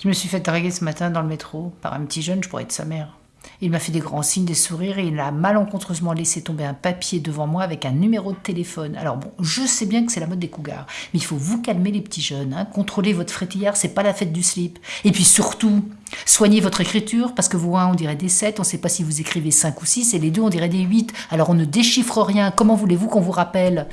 Je me suis fait draguer ce matin dans le métro par un petit jeune, je pourrais être sa mère. Il m'a fait des grands signes, des sourires et il a malencontreusement laissé tomber un papier devant moi avec un numéro de téléphone. Alors bon, je sais bien que c'est la mode des cougars, mais il faut vous calmer les petits jeunes, hein. contrôlez votre frétillard, c'est pas la fête du slip. Et puis surtout, soignez votre écriture parce que vous, un, on dirait des 7, on sait pas si vous écrivez 5 ou 6 et les deux on dirait des 8. Alors on ne déchiffre rien, comment voulez-vous qu'on vous rappelle?